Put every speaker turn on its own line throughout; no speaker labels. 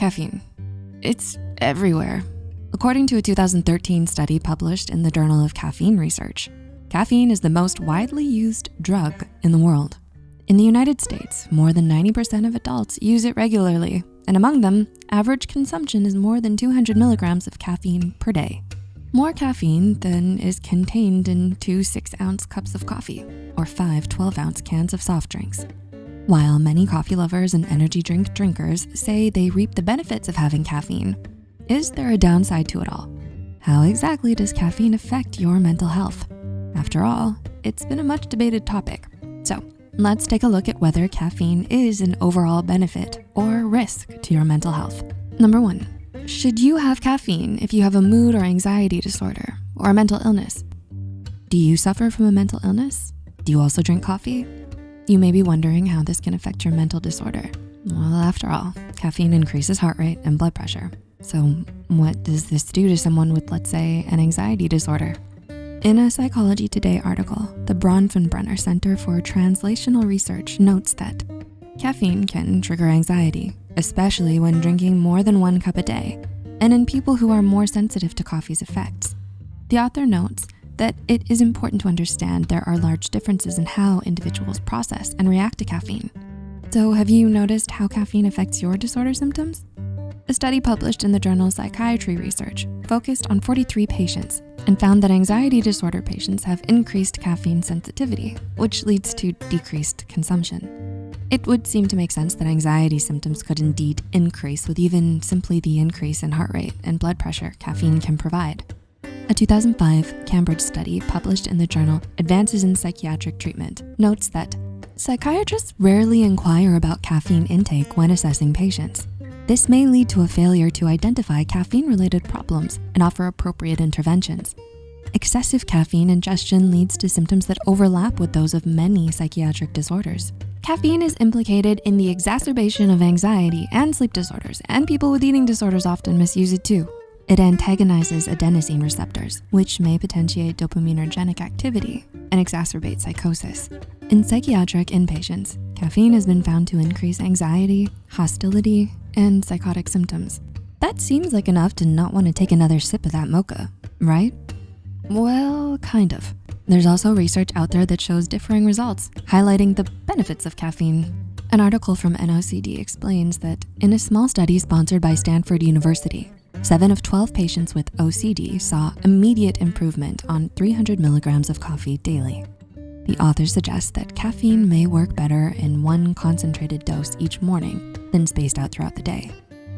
Caffeine. It's everywhere. According to a 2013 study published in the Journal of Caffeine Research, caffeine is the most widely used drug in the world. In the United States, more than 90% of adults use it regularly, and among them, average consumption is more than 200 milligrams of caffeine per day. More caffeine than is contained in two six ounce cups of coffee or five 12 ounce cans of soft drinks. While many coffee lovers and energy drink drinkers say they reap the benefits of having caffeine, is there a downside to it all? How exactly does caffeine affect your mental health? After all, it's been a much debated topic. So let's take a look at whether caffeine is an overall benefit or risk to your mental health. Number one, should you have caffeine if you have a mood or anxiety disorder or a mental illness? Do you suffer from a mental illness? Do you also drink coffee? You may be wondering how this can affect your mental disorder. Well, after all, caffeine increases heart rate and blood pressure. So what does this do to someone with, let's say, an anxiety disorder? In a Psychology Today article, the Bronfenbrenner Center for Translational Research notes that caffeine can trigger anxiety, especially when drinking more than one cup a day, and in people who are more sensitive to coffee's effects. The author notes that it is important to understand there are large differences in how individuals process and react to caffeine. So have you noticed how caffeine affects your disorder symptoms? A study published in the journal Psychiatry Research focused on 43 patients and found that anxiety disorder patients have increased caffeine sensitivity, which leads to decreased consumption. It would seem to make sense that anxiety symptoms could indeed increase with even simply the increase in heart rate and blood pressure caffeine can provide. A 2005 Cambridge study published in the journal Advances in Psychiatric Treatment notes that psychiatrists rarely inquire about caffeine intake when assessing patients. This may lead to a failure to identify caffeine-related problems and offer appropriate interventions. Excessive caffeine ingestion leads to symptoms that overlap with those of many psychiatric disorders. Caffeine is implicated in the exacerbation of anxiety and sleep disorders, and people with eating disorders often misuse it too. It antagonizes adenosine receptors, which may potentiate dopaminergic activity and exacerbate psychosis. In psychiatric inpatients, caffeine has been found to increase anxiety, hostility, and psychotic symptoms. That seems like enough to not wanna take another sip of that mocha, right? Well, kind of. There's also research out there that shows differing results, highlighting the benefits of caffeine. An article from NOCD explains that in a small study sponsored by Stanford University, seven of 12 patients with OCD saw immediate improvement on 300 milligrams of coffee daily. The authors suggest that caffeine may work better in one concentrated dose each morning than spaced out throughout the day,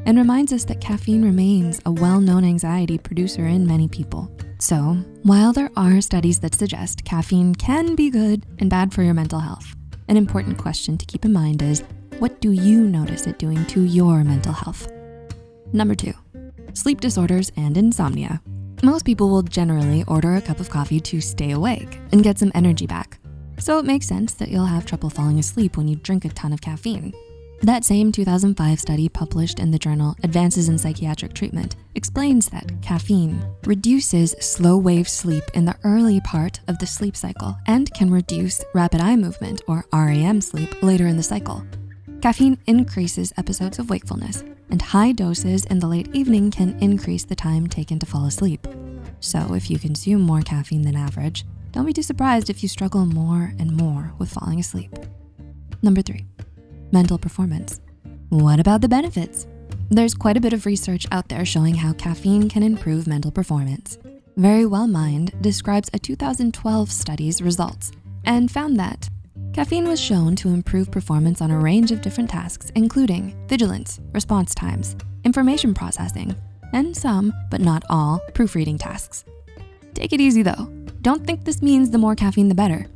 and reminds us that caffeine remains a well-known anxiety producer in many people. So while there are studies that suggest caffeine can be good and bad for your mental health, an important question to keep in mind is, what do you notice it doing to your mental health? Number two, sleep disorders and insomnia. Most people will generally order a cup of coffee to stay awake and get some energy back. So it makes sense that you'll have trouble falling asleep when you drink a ton of caffeine. That same 2005 study published in the journal Advances in Psychiatric Treatment explains that caffeine reduces slow wave sleep in the early part of the sleep cycle and can reduce rapid eye movement or REM sleep later in the cycle. Caffeine increases episodes of wakefulness and high doses in the late evening can increase the time taken to fall asleep. So if you consume more caffeine than average, don't be too surprised if you struggle more and more with falling asleep. Number three, mental performance. What about the benefits? There's quite a bit of research out there showing how caffeine can improve mental performance. Verywell Mind describes a 2012 study's results and found that caffeine was shown to improve performance on a range of different tasks, including vigilance, response times, information processing, and some, but not all, proofreading tasks. Take it easy though. Don't think this means the more caffeine, the better.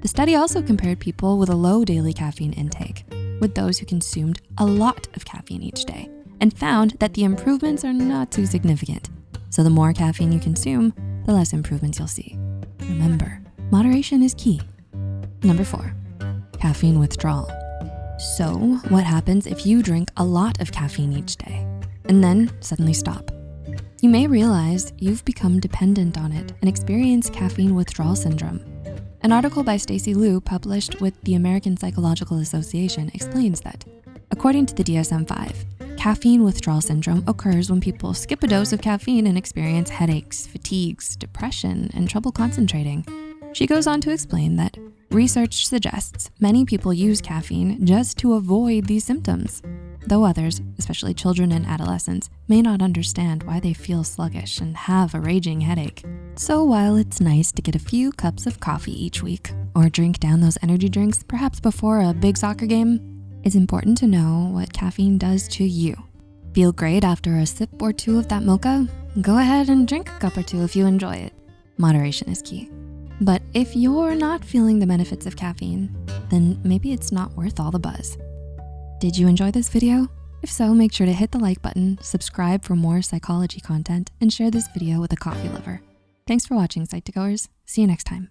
The study also compared people with a low daily caffeine intake with those who consumed a lot of caffeine each day and found that the improvements are not too significant. So the more caffeine you consume, the less improvements you'll see. Remember, moderation is key. Number four, caffeine withdrawal. So what happens if you drink a lot of caffeine each day and then suddenly stop? You may realize you've become dependent on it and experience caffeine withdrawal syndrome. An article by Stacy Liu published with the American Psychological Association explains that according to the DSM-5, caffeine withdrawal syndrome occurs when people skip a dose of caffeine and experience headaches, fatigues, depression, and trouble concentrating. She goes on to explain that research suggests many people use caffeine just to avoid these symptoms, though others, especially children and adolescents, may not understand why they feel sluggish and have a raging headache. So while it's nice to get a few cups of coffee each week or drink down those energy drinks, perhaps before a big soccer game, it's important to know what caffeine does to you. Feel great after a sip or two of that mocha? Go ahead and drink a cup or two if you enjoy it. Moderation is key. But if you're not feeling the benefits of caffeine, then maybe it's not worth all the buzz. Did you enjoy this video? If so, make sure to hit the like button, subscribe for more psychology content, and share this video with a coffee lover. Thanks for watching, Psych2Goers. See you next time.